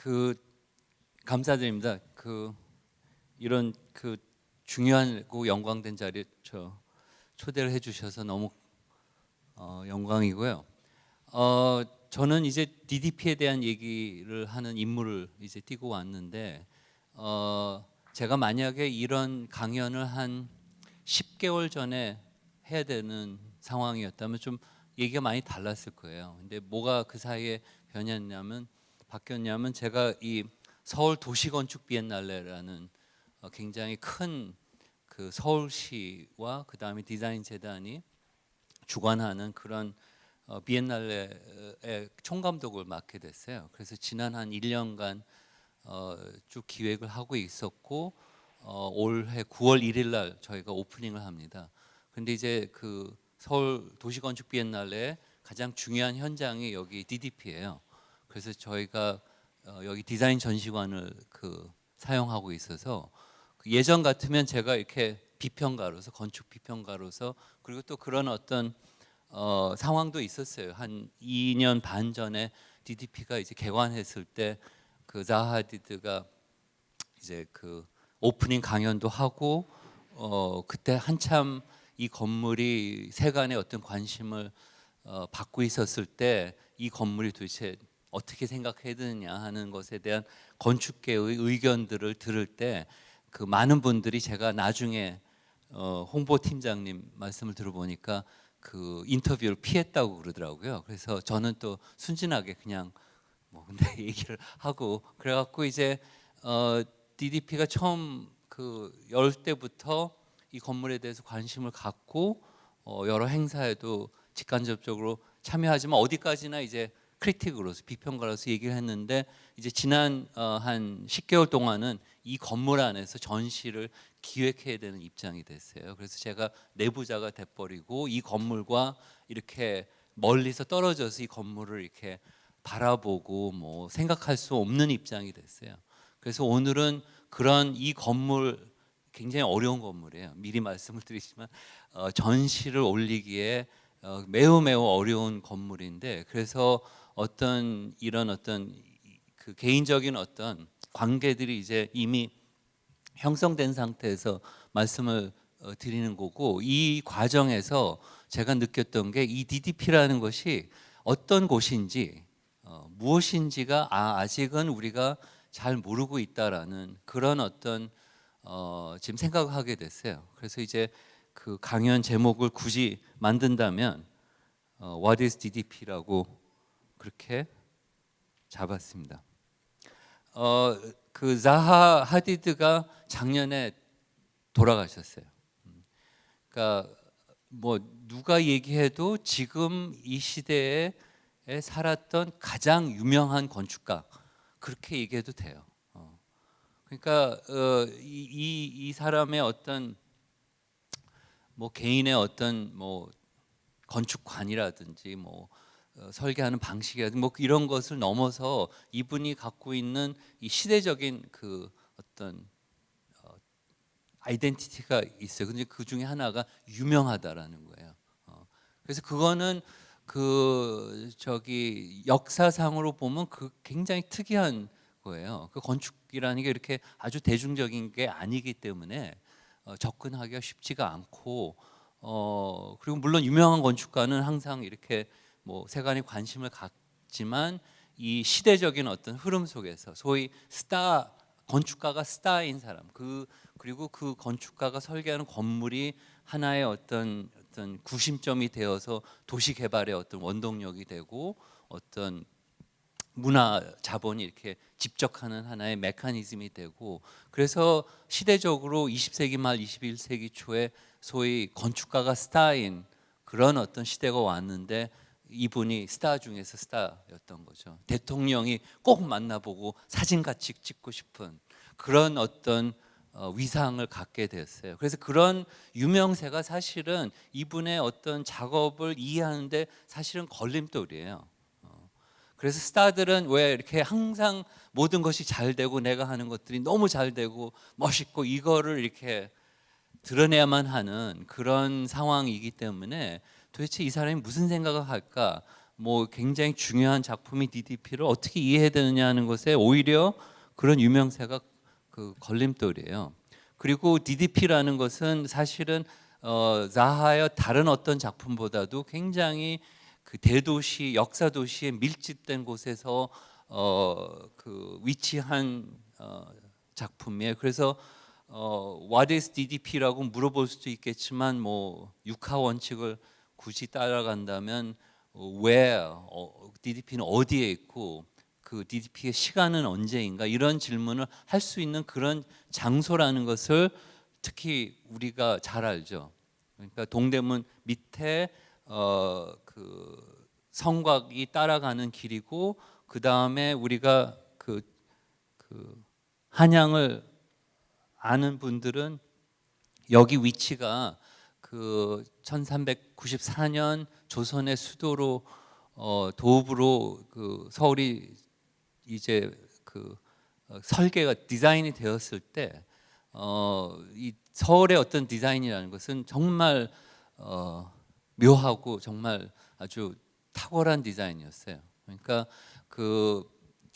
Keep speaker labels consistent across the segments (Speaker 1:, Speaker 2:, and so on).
Speaker 1: 그 감사드립니다. 그 이런 그 중요하고 영광된 자리에 저 초대를 해주셔서 너무 어, 영광이고요. 어, 저는 이제 DDP에 대한 얘기를 하는 임무를 이제 띄고 왔는데 어, 제가 만약에 이런 강연을 한 10개월 전에 해야 되는 상황이었다면 좀 얘기가 많이 달랐을 거예요. 근데 뭐가 그 사이에 변했냐면 바뀌었냐면 제가 이 서울 도시건축 비엔날레라는 어, 굉장히 큰 그 서울시와 그 다음에 디자인 재단이 주관하는 그런 어, 비엔날레의 총감독을 맡게 됐어요. 그래서 지난 한 1년간 어, 쭉 기획을 하고 있었고 어, 올해 9월 1일 날 저희가 오프닝을 합니다. 근데 이제 그 서울 도시건축 비엔날레 가장 중요한 현장이 여기 DDP예요. 그래서 저희가 어, 여기 디자인 전시관을 그 사용하고 있어서 그 예전 같으면 제가 이렇게 비평가로서 건축 비평가로서 그리고 또 그런 어떤 어, 상황도 있었어요. 한 2년 반 전에 DDP가 이제 개관했을 때 그 자하디드가 이제 그 오프닝 강연도 하고 어, 그때 한참 이 건물이 세간의 어떤 관심을 어, 받고 있었을 때 이 건물이 도대체 어떻게 생각해야 되느냐 하는 것에 대한 건축계의 의견들을 들을 때 그 많은 분들이 제가 나중에 어, 홍보팀장님 말씀을 들어보니까 그 인터뷰를 피했다고 그러더라고요. 그래서 저는 또 순진하게 그냥 뭐 근데 얘기를 하고 그래갖고 이제 어, DDP가 처음 그 열 때부터 이 건물에 대해서 관심을 갖고 어, 여러 행사에도 직간접적으로 참여하지만 어디까지나 이제 크리틱으로서 비평가로서 얘기를 했는데 이제 지난 어, 한 10개월 동안은 이 건물 안에서 전시를 기획해야 되는 입장이 됐어요. 그래서 제가 내부자가 돼버리고 이 건물과 이렇게 멀리서 떨어져서 이 건물을 이렇게 바라보고 뭐 생각할 수 없는 입장이 됐어요. 그래서 오늘은 그런 이 건물 굉장히 어려운 건물이에요. 미리 말씀을 드리지만 어, 전시를 올리기에 어, 매우 매우 어려운 건물인데 그래서 어떤 이런 어떤 그 개인적인 어떤 관계들이 이제 이미 형성된 상태에서 말씀을 어, 드리는 거고 이 과정에서 제가 느꼈던 게 이 DDP라는 것이 어떤 곳인지 어, 무엇인지가 아, 아직은 우리가 잘 모르고 있다라는 그런 어떤 어, 지금 생각하게 됐어요. 그래서 이제 그 강연 제목을 굳이 만든다면 어, What is DDP라고 그렇게 잡았습니다. 어, 그 자하 하디드가 작년에 돌아가셨어요. 그러니까 뭐 누가 얘기해도 지금 이 시대에 살았던 가장 유명한 건축가 그렇게 얘기해도 돼요. 어. 그러니까 어, 이, 이, 이 사람의 어떤 뭐 개인의 어떤 뭐 건축관이라든지 뭐 어, 설계하는 방식이라든지 뭐 이런 것을 넘어서 이분이 갖고 있는 이 시대적인 그 어떤 어, 아이덴티티가 있어요. 근데 그 중에 하나가 유명하다라는 거예요. 어, 그래서 그거는 그 저기 역사상으로 보면 그 굉장히 특이한 거예요. 그 건축이라는 게 이렇게 아주 대중적인 게 아니기 때문에 어, 접근하기가 쉽지가 않고 어 그리고 물론 유명한 건축가는 항상 이렇게 뭐 세간이 관심을 갖지만 이 시대적인 어떤 흐름 속에서 소위 스타 건축가가 스타인 사람 그 그리고 그 건축가가 설계하는 건물이 하나의 어떤 어떤 구심점이 되어서 도시 개발의 어떤 원동력이 되고 어떤 문화 자본이 이렇게 집적하는 하나의 메커니즘이 되고 그래서 시대적으로 20세기 말 21세기 초에 소위 건축가가 스타인 그런 어떤 시대가 왔는데 이분이 스타 중에서 스타였던 거죠. 대통령이 꼭 만나보고 사진 같이 찍고 싶은 그런 어떤 어, 위상을 갖게 되었어요. 그래서 그런 유명세가 사실은 이분의 어떤 작업을 이해하는데 사실은 걸림돌이에요. 어, 그래서 스타들은 왜 이렇게 항상 모든 것이 잘 되고 내가 하는 것들이 너무 잘 되고 멋있고 이거를 이렇게 드러내야만 하는 그런 상황이기 때문에 도대체 이 사람이 무슨 생각을 할까? 뭐 굉장히 중요한 작품이 DDP를 어떻게 이해해야 되느냐 하는 것에 오히려 그런 유명세가 그 걸림돌이에요. 그리고 DDP라는 것은 사실은 어, 자하의 다른 어떤 작품보다도 굉장히 그 대도시 역사 도시에 밀집된 곳에서 어, 그 위치한 어, 작품이에요. 그래서 어, What is DDP라고 물어볼 수도 있겠지만 뭐 육하 원칙을 굳이 따라간다면 어, where 어, DDP는 어디에 있고 그 DDP의 시간은 언제인가 이런 질문을 할 수 있는 그런 장소라는 것을 특히 우리가 잘 알죠. 그러니까 동대문 밑에 어, 그 성곽이 따라가는 길이고 그 다음에 우리가 그, 그 한양을 아는 분들은 여기 위치가 그 1394년 조선의 수도로 어, 도읍으로 그 서울이 이제 그 어, 설계가 디자인이 되었을 때 어, 이 서울의 어떤 디자인이라는 것은 정말 어, 묘하고 정말 아주 탁월한 디자인이었어요. 그러니까 그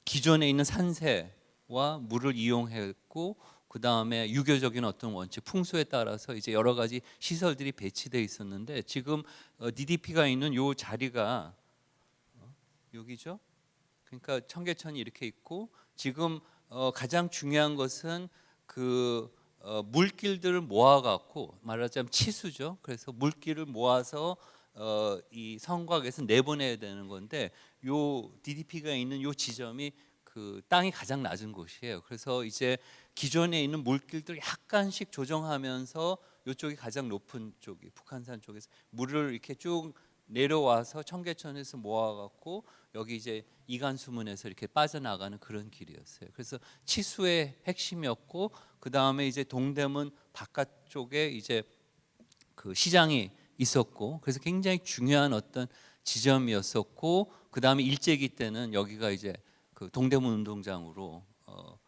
Speaker 1: 기존에 있는 산세와 물을 이용했고 그 다음에 유교적인 어떤 원칙, 풍수에 따라서 이제 여러 가지 시설들이 배치돼 있었는데 지금 어, DDP가 있는 요 자리가 어, 여기죠. 그러니까 청계천이 이렇게 있고 지금 어, 가장 중요한 것은 그 어, 물길들을 모아갖고 말하자면 치수죠. 그래서 물길을 모아서 어, 이 성곽에서 내보내야 되는 건데 요 DDP가 있는 요 지점이 그 땅이 가장 낮은 곳이에요. 그래서 이제 기존에 있는 물길들 약간씩 조정하면서 이쪽이 가장 높은 쪽이 북한산 쪽에서 물을 이렇게 쭉 내려와서 청계천에서 모아갖고 여기 이제 이간수문에서 이렇게 빠져나가는 그런 길이었어요. 그래서 치수의 핵심이었고 그 다음에 이제 동대문 바깥쪽에 이제 그 시장이 있었고 그래서 굉장히 중요한 어떤 지점이었었고 그 다음에 일제기 때는 여기가 이제 그 동대문 운동장으로 어, 그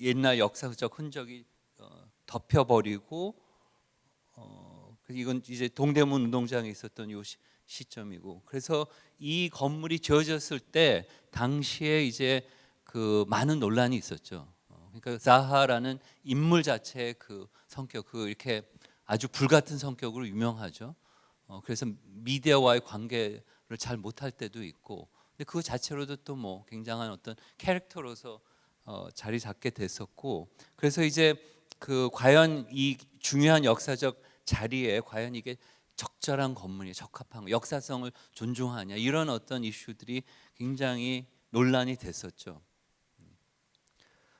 Speaker 1: 옛날 역사적 흔적이 어, 덮여버리고 어, 이건 이제 동대문 운동장에 있었던 요 시, 시점이고 그래서 이 건물이 지어졌을 때 당시에 이제 그 많은 논란이 있었죠. 어, 그러니까 자하라는 인물 자체의 그 성격, 그 이렇게 아주 불같은 성격으로 유명하죠. 어, 그래서 미디어와의 관계를 잘 못할 때도 있고, 근데 그 자체로도 또 뭐 굉장한 어떤 캐릭터로서 어, 자리 잡게 됐었고, 그래서 이제 그 과연 이 중요한 역사적 자리에 과연 이게 적절한 건물이 적합한 거, 역사성을 존중하냐 이런 어떤 이슈들이 굉장히 논란이 됐었죠.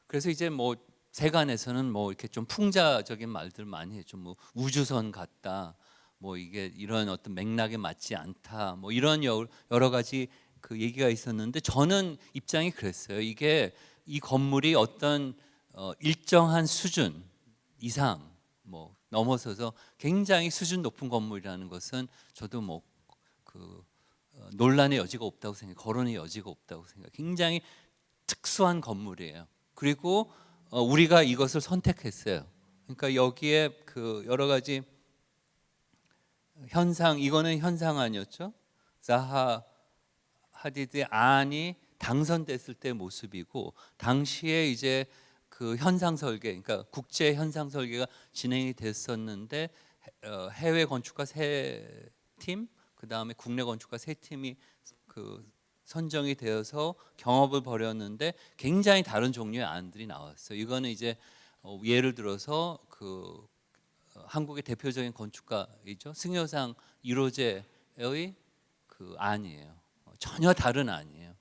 Speaker 1: 그래서 이제 뭐 세간에서는 뭐 이렇게 좀 풍자적인 말들 많이 했죠. 뭐 우주선 같다. 뭐 이게 이런 어떤 맥락에 맞지 않다. 뭐 이런 여러 가지 그 얘기가 있었는데 저는 입장이 그랬어요. 이게 이 건물이 어떤 어 일정한 수준 이상 뭐 넘어서서 굉장히 수준 높은 건물이라는 것은 저도 뭐그 어, 논란의 여지가 없다고 생각, 거론의 여지가 없다고 생각. 굉장히 특수한 건물이에요. 그리고 어, 우리가 이것을 선택했어요. 그러니까 여기에 그 여러 가지 현상, 이거는 현상 아니었죠? 자하 하디드의 안이 당선됐을 때 모습이고 당시에 이제 그 현상 설계, 그러니까 국제 현상 설계가 진행이 됐었는데 어, 해외 건축가 세 팀, 그 다음에 국내 건축가 세 팀이 그 선정이 되어서 경업을 벌였는데 굉장히 다른 종류의 안들이 나왔어요. 이거는 이제 어, 예를 들어서 그 어, 한국의 대표적인 건축가이죠 승효상 1호제의 그 안이에요. 전혀 다른 안이에요.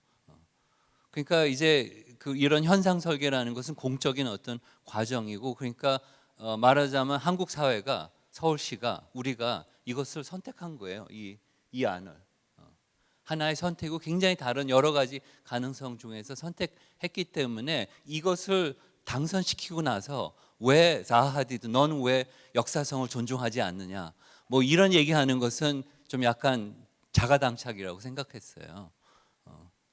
Speaker 1: 그러니까 이제 그 이런 현상 설계라는 것은 공적인 어떤 과정이고 그러니까 어 말하자면 한국 사회가 서울시가 우리가 이것을 선택한 거예요. 이, 이 안을. 어. 하나의 선택이고 굉장히 다른 여러 가지 가능성 중에서 선택했기 때문에 이것을 당선시키고 나서 왜 자하디드 넌왜 역사성을 존중하지 않느냐 뭐 이런 얘기하는 것은 좀 약간 자가당착이라고 생각했어요.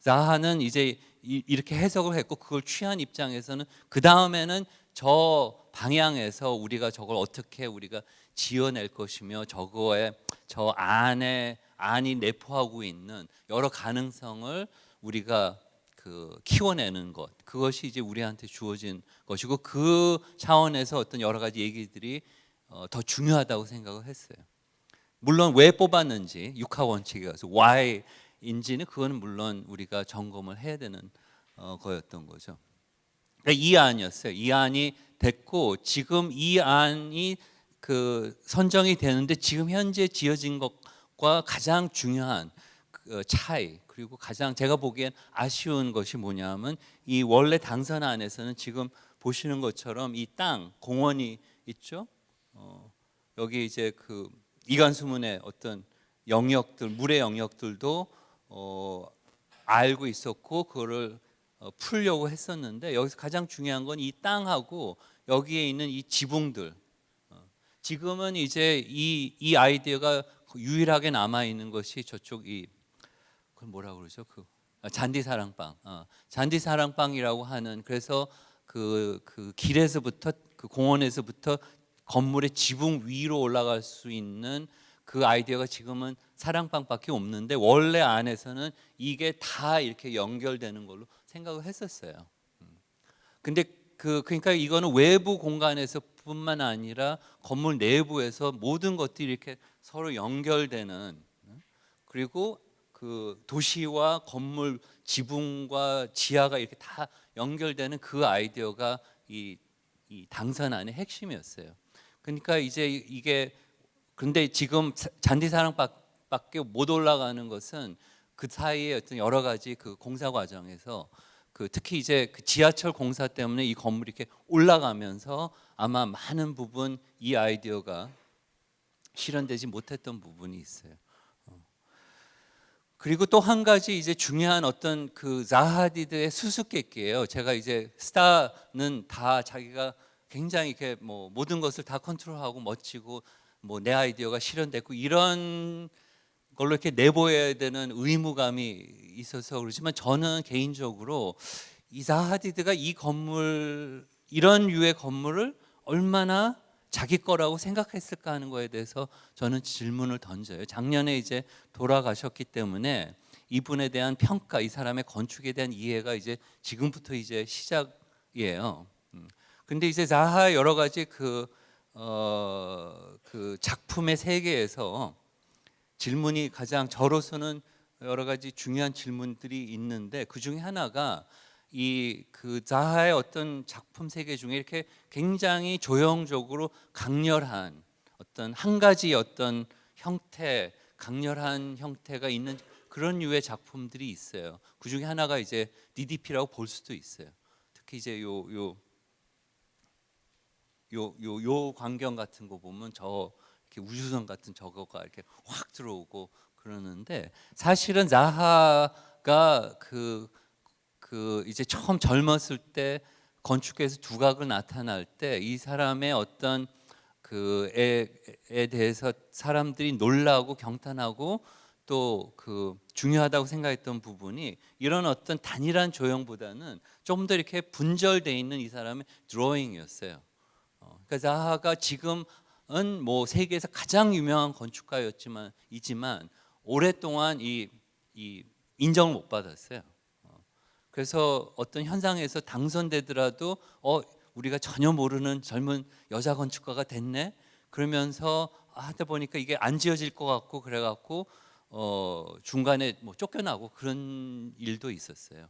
Speaker 1: 어. 자하는 이제 이렇게 해석을 했고 그걸 취한 입장에서는 그 다음에는 저 방향에서 우리가 저걸 어떻게 우리가 지어낼 것이며 저거에 저 안에 안이 내포하고 있는 여러 가능성을 우리가 그 키워내는 것 그것이 이제 우리한테 주어진 것이고 그 차원에서 어떤 여러 가지 얘기들이 어, 더 중요하다고 생각을 했어요. 물론 왜 뽑았는지 육하 원칙에 가서 why 인지는 그거는 물론 우리가 점검을 해야 되는 어, 거였던 거죠. 그러니까 이 안이었어요. 이 안이 됐고 지금 이 안이 그 선정이 되는데 지금 현재 지어진 것과 가장 중요한 그 차이 그리고 가장 제가 보기엔 아쉬운 것이 뭐냐면 이 원래 당선 안에서는 지금 보시는 것처럼 이 땅 공원이 있죠. 어, 여기 이제 그 이간수문의 어떤 영역들 물의 영역들도 어, 알고 있었고 그거를 어, 풀려고 했었는데 여기서 가장 중요한 건 이 땅하고 여기에 있는 이 지붕들. 어, 지금은 이제 이, 이 아이디어가 유일하게 남아 있는 것이 저쪽 이 그걸 뭐라 그러죠? 그 아, 잔디 사랑방. 어, 잔디 사랑방이라고 하는 그래서 그, 그 길에서부터 그 공원에서부터 건물의 지붕 위로 올라갈 수 있는 그 아이디어가 지금은 사랑방밖에 없는데 원래 안에서는 이게 다 이렇게 연결되는 걸로 생각을 했었어요. 음. 근데 그 그러니까 이거는 외부 공간에서 뿐만 아니라 건물 내부에서 모든 것들이 이렇게 서로 연결되는 음. 그리고 그 도시와 건물 지붕과 지하가 이렇게 다 연결되는 그 아이디어가 이, 이 당선안의 핵심이었어요. 그러니까 이제 이게 근데 지금 잔디 사랑밖 에 못 올라가는 것은 그 사이에 어떤 여러 가지 그 공사 과정에서 그 특히 이제 그 지하철 공사 때문에 이 건물이 이렇게 올라가면서 아마 많은 부분 이 아이디어가 실현되지 못했던 부분이 있어요. 어. 그리고 또 한 가지 이제 중요한 어떤 그 자하디드의 수수께끼예요. 제가 이제 스타는 다 자기가 굉장히 이렇게 뭐 모든 것을 다 컨트롤하고 멋지고 뭐 내 아이디어가 실현됐고 이런 걸로 이렇게 내보여야 되는 의무감이 있어서 그렇지만 저는 개인적으로 이사 하디드가 이 건물 이런 유의 건물을 얼마나 자기 거라고 생각했을까 하는 거에 대해서 저는 질문을 던져요. 작년에 이제 돌아가셨기 때문에 이분에 대한 평가, 이 사람의 건축에 대한 이해가 이제 지금부터 이제 시작이에요. 근데 이제 자하 여러 가지 그, 어, 그 작품의 세계에서 질문이 가장 저로서는 여러 가지 중요한 질문들이 있는데 그 중에 하나가 이그 자하의 어떤 작품 세계 중에 이렇게 굉장히 조형적으로 강렬한 어떤 한 가지 어떤 형태, 강렬한 형태가 있는 그런 류의 작품들이 있어요. 그 중에 하나가 이제 DDP라고 볼 수도 있어요. 특히 이제 요 요 요, 요, 요 광경 같은 거 보면 저 이렇게 우주선 같은 저거가 이렇게 확 들어오고 그러는데 사실은 자하가 그, 그 이제 처음 젊었을 때 건축에서 두각을 나타날 때 이 사람의 어떤 그에 대해서 사람들이 놀라고 경탄하고 또 그 중요하다고 생각했던 부분이 이런 어떤 단일한 조형보다는 좀더 이렇게 분절돼 있는 이 사람의 드로잉이었어요. 그러니까 자하가 지금은 뭐 세계에서 가장 유명한 건축가였지만 이지만 오랫동안 이, 이 인정을 못 받았어요. 어, 그래서 어떤 현상에서 당선되더라도 어 우리가 전혀 모르는 젊은 여자 건축가가 됐네. 그러면서 하다 보니까 이게 안 지어질 것 같고 그래갖고 어 중간에 뭐 쫓겨나고 그런 일도 있었어요.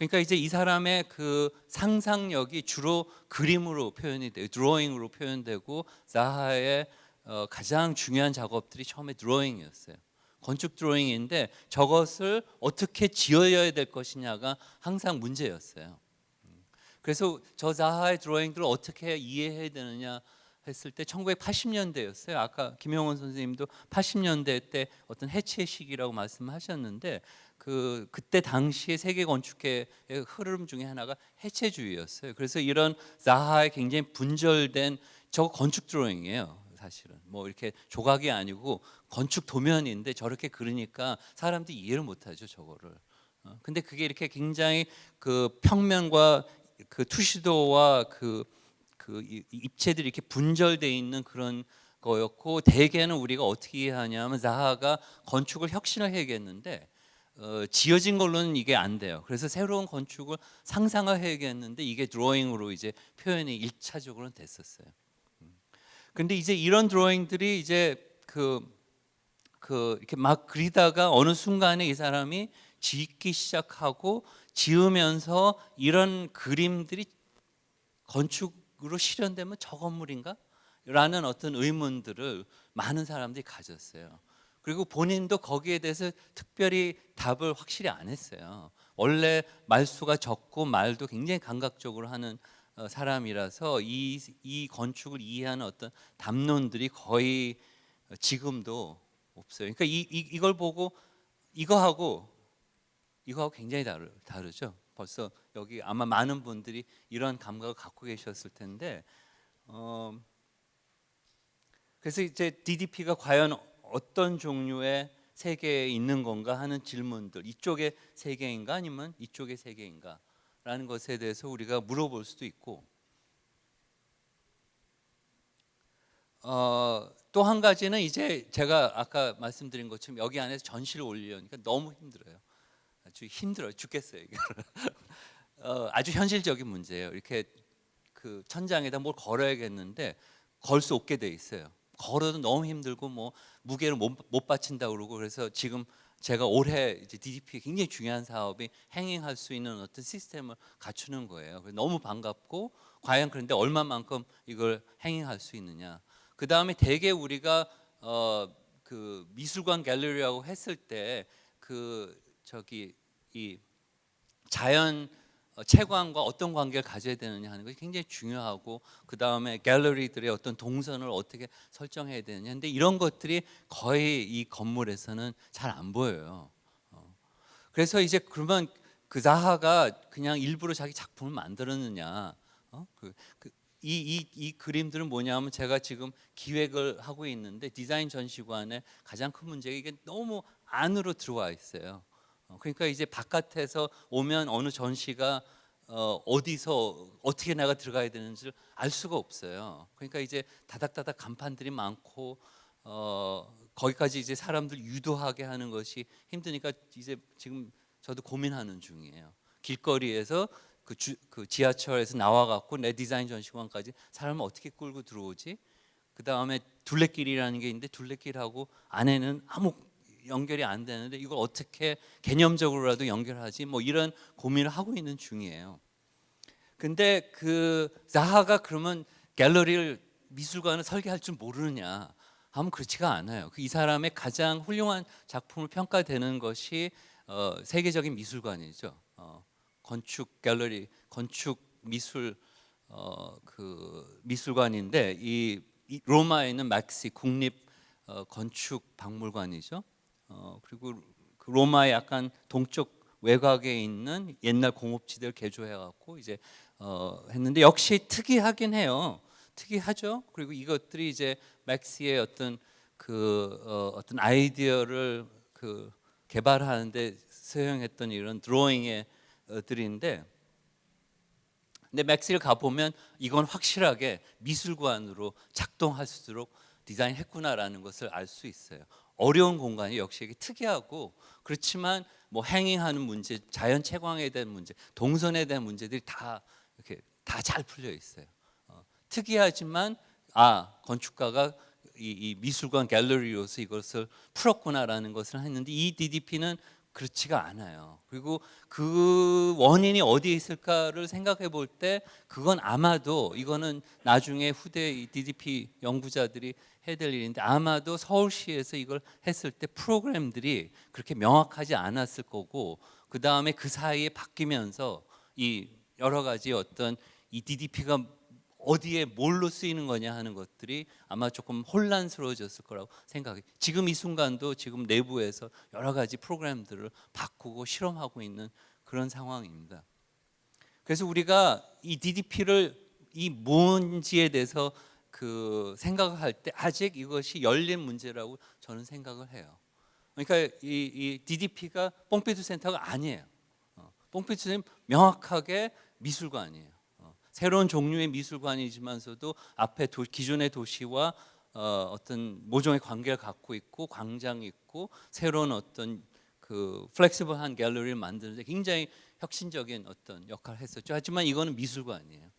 Speaker 1: 그러니까 이제 이 사람의 그 상상력이 주로 그림으로 표현이 돼요. 드로잉으로 표현되고 자하의 어, 가장 중요한 작업들이 처음에 드로잉이었어요. 건축 드로잉인데 저것을 어떻게 지어야 될 것이냐가 항상 문제였어요. 그래서 저 자하의 드로잉들을 어떻게 이해해야 되느냐 했을 때 1980년대였어요. 아까 김영원 선생님도 80년대 때 어떤 해체 시기라고 말씀하셨는데 그 그때 당시의 세계 건축의 흐름 중에 하나가 해체주의였어요. 그래서 이런 자하의 굉장히 분절된 저 건축 드로잉이에요. 사실은 뭐 이렇게 조각이 아니고 건축 도면인데 저렇게 그리니까 사람들이 이해를 못하죠 저거를. 어, 근데 그게 이렇게 굉장히 그 평면과 그 투시도와 그, 그 입체들이 이렇게 분절돼 있는 그런 거였고 대개는 우리가 어떻게 이해하냐면 자하가 건축을 혁신을 해야겠는데 어, 지어진 걸로는 이게 안 돼요. 그래서 새로운 건축을 상상을 해야겠는데 이게 드로잉으로 이제 표현이 일차적으로는 됐었어요. 음. 근데 이제 이런 드로잉들이 이제 그, 그 이렇게 막 그리다가 어느 순간에 이 사람이 짓기 시작하고 지으면서 이런 그림들이 건축으로 실현되면 저 건물인가? 라는 어떤 의문들을 많은 사람들이 가졌어요. 그리고 본인도 거기에 대해서 특별히 답을 확실히 안 했어요. 원래 말수가 적고 말도 굉장히 감각적으로 하는 어, 사람이라서 이, 이 건축을 이해하는 어떤 담론들이 거의 지금도 없어요. 그러니까 이, 이, 이걸 보고 이거하고 이거하고 굉장히 다르, 다르죠. 벌써 여기 아마 많은 분들이 이런 감각을 갖고 계셨을 텐데 어, 그래서 이제 DDP가 과연 어떤 종류의 세계에 있는 건가 하는 질문들 이쪽의 세계인가 아니면 이쪽의 세계인가 라는 것에 대해서 우리가 물어볼 수도 있고 어, 또 한 가지는 이제 제가 아까 말씀드린 것처럼 여기 안에서 전시를 올리려니까 너무 힘들어요. 아주 힘들어요. 죽겠어요 어, 아주 현실적인 문제예요. 이렇게 그 천장에다 뭘 걸어야겠는데 걸 수 없게 돼 있어요 걸어도 너무 힘들고 뭐 무게를 못, 못 받친다 그러고 그래서 지금 제가 올해 이제 DDP 굉장히 중요한 사업이 행행할 수 있는 어떤 시스템을 갖추는 거예요. 너무 반갑고 과연 그런데 얼마만큼 이걸 행행할 수 있느냐. 그 다음에 대개 우리가 어, 그 미술관 갤러리라고 했을 때 그 저기 이 자연 어, 채광과 어떤 관계를 가져야 되느냐 하는 것이 굉장히 중요하고 그 다음에 갤러리들의 어떤 동선을 어떻게 설정해야 되느냐 근데 이런 것들이 거의 이 건물에서는 잘 안 보여요 어. 그래서 이제 그러면 그 자하가 그냥 일부러 자기 작품을 만들었느냐 어? 그, 그, 이, 이, 이 그림들은 뭐냐면 제가 지금 기획을 하고 있는데 디자인 전시관의 가장 큰 문제가 이게 너무 안으로 들어와 있어요 어, 그러니까 이제 바깥에서 오면 어느 전시가 어, 어디서 어떻게 내가 들어가야 되는지를 알 수가 없어요. 그러니까 이제 다닥다닥 간판들이 많고 어, 거기까지 이제 사람들 유도하게 하는 것이 힘드니까 이제 지금 저도 고민하는 중이에요. 길거리에서 그, 주, 그 지하철에서 나와갖고 내 디자인 전시관까지 사람을 어떻게 끌고 들어오지? 그 다음에 둘레길이라는 게 있는데 둘레길하고 안에는 아무 연결이 안 되는데 이걸 어떻게 개념적으로라도 연결하지 뭐 이런 고민을 하고 있는 중이에요. 근데 그 자하가 그러면 갤러리를 미술관을 설계할 줄 모르느냐 하면 그렇지가 않아요. 그이 사람의 가장 훌륭한 작품을 평가되는 것이 어, 세계적인 미술관이죠. 어, 건축 갤러리, 건축 미술 어, 그 미술관인데 이, 이 로마에 있는 막시 국립 어, 건축 박물관이죠. 어, 그리고 그 로마의 약간 동쪽 외곽에 있는 옛날 공업지대를 개조해 갖고 이제 어, 했는데 역시 특이하긴 해요. 특이하죠. 그리고 이것들이 이제 맥시의 어떤 그 어, 어떤 아이디어를 그 개발하는데 사용했던 이런 드로잉의 들인데 근데 맥스를 가보면 이건 확실하게 미술관으로 작동할수록 디자인했구나라는 것을 알 수 있어요. 어려운 공간이 역시 특이하고 그렇지만 뭐 행잉하는 문제, 자연 채광에 대한 문제, 동선에 대한 문제들이 다 이렇게 다 잘 풀려 있어요. 어, 특이하지만 아 건축가가 이, 이, 미술관 갤러리로서 이것을 풀었구나라는 것을 했는데 이 DDP는 그렇지가 않아요. 그리고 그 원인이 어디에 있을까를 생각해 볼 때 그건 아마도 이거는 나중에 후대 DDP 연구자들이 해야 될 일인데 아마도 서울시에서 이걸 했을 때 프로그램들이 그렇게 명확하지 않았을 거고 그 다음에 그 사이에 바뀌면서 이 여러 가지 어떤 이 DDP가 어디에 뭘로 쓰이는 거냐 하는 것들이 아마 조금 혼란스러워졌을 거라고 생각해. 지금 이 순간도 지금 내부에서 여러 가지 프로그램들을 바꾸고 실험하고 있는 그런 상황입니다. 그래서 우리가 이 DDP를 이 뭔지에 대해서 그 생각을 할때 아직 이것이 열린 문제라고 저는 생각을 해요. 그러니까 이, 이 DDP가 퐁피두 센터가 아니에요. 어, 퐁피두 센터 명확하게 미술관이에요. 새로운 종류의 미술관이지만서도 앞에 도, 기존의 도시와 어, 어떤 모종의 관계를 갖고 있고 광장이 있고 새로운 어떤 그 flexible한 갤러리를 만드는데 굉장히 혁신적인 어떤 역할을 했었죠. 하지만 이거는 미술관이에요.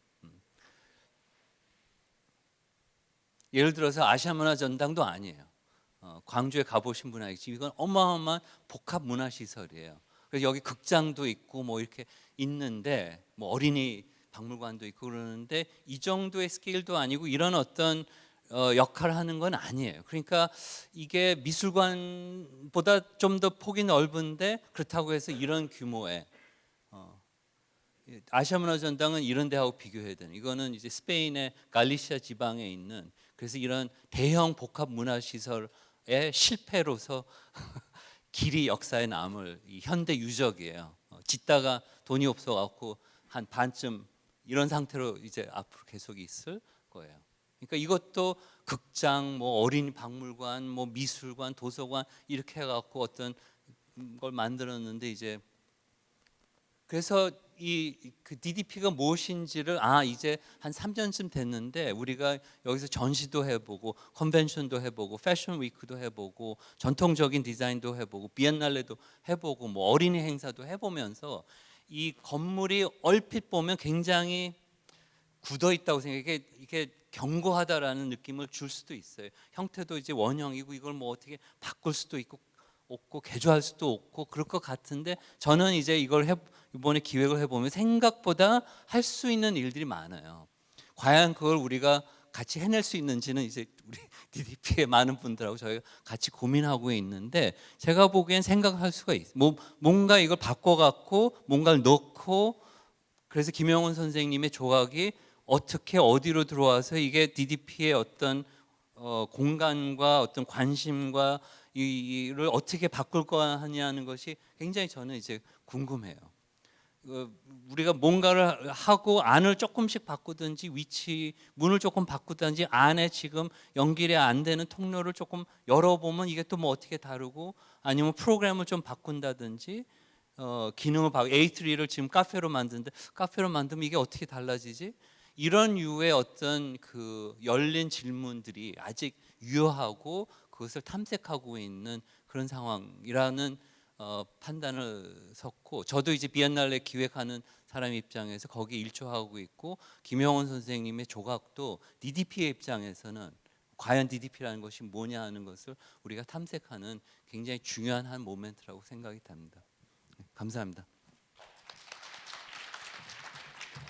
Speaker 1: 예를 들어서 아시아 문화 전당도 아니에요. 어, 광주에 가보신 분 알겠지 이건 어마어마한 복합 문화 시설이에요. 그래서 여기 극장도 있고 뭐 이렇게 있는데 뭐 어린이 박물관도 있고 그러는데 이 정도의 스케일도 아니고 이런 어떤 어, 역할을 하는 건 아니에요. 그러니까 이게 미술관보다 좀 더 폭이 넓은데 그렇다고 해서 이런 규모의 어, 아시아 문화 전당은 이런 데하고 비교해야 되는. 이거는 이제 스페인의 갈리시아 지방에 있는 그래서 이런 대형 복합 문화 시설의 실패로서 길이 역사에 남을 이 현대 유적이에요. 어, 짓다가 돈이 없어 갖고 한 반쯤 이런 상태로 이제 앞으로 계속 있을 거예요. 그러니까 이것도 극장, 뭐 어린이 박물관, 뭐 미술관, 도서관 이렇게 해갖고 어떤 걸 만들었는데 이제 그래서 이 그 DDP가 무엇인지를 아 이제 한 3년쯤 됐는데 우리가 여기서 전시도 해보고 컨벤션도 해보고 패션 위크도 해보고 전통적인 디자인도 해보고 비엔날레도 해보고 뭐 어린이 행사도 해보면서 이 건물이 얼핏 보면 굉장히 굳어 있다고 생각해 이게 견고하다라는 느낌을 줄 수도 있어요. 형태도 이제 원형이고 이걸 뭐 어떻게 바꿀 수도 있고 없고 개조할 수도 없고 그럴 것 같은데 저는 이제 이걸 해, 이번에 기획을 해보면 생각보다 할 수 있는 일들이 많아요. 과연 그걸 우리가 같이 해낼 수 있는지는 이제 우리 DDP의 많은 분들하고 저희가 같이 고민하고 있는데 제가 보기엔 생각할 수가 있어요. 뭐, 뭔가 이걸 바꿔갖고 뭔가를 넣고 그래서 김영훈 선생님의 조각이 어떻게 어디로 들어와서 이게 DDP의 어떤 어, 공간과 어떤 관심과 이를 어떻게 바꿀 거냐는 것이 굉장히 저는 이제 궁금해요. 어, 우리가 뭔가를 하고 안을 조금씩 바꾸든지 위치 문을 조금 바꾸든지 안에 지금 연결이 안 되는 통로를 조금 열어보면 이게 또 뭐 어떻게 다르고 아니면 프로그램을 좀 바꾼다든지 어, 기능을 바 A3를 지금 카페로 만드는데 카페로 만들면 이게 어떻게 달라지지? 이런 유의 어떤 그 열린 질문들이 아직 유효하고 그것을 탐색하고 있는 그런 상황이라는 어, 판단을 섰고 저도 이제 비엔날레 기획하는 사람 입장에서 거기에 일조하고 있고 김영원 선생님의 조각도 DDP의 입장에서는 과연 DDP라는 것이 뭐냐 하는 것을 우리가 탐색하는 굉장히 중요한 한 모멘트라고 생각이 됩니다. 감사합니다.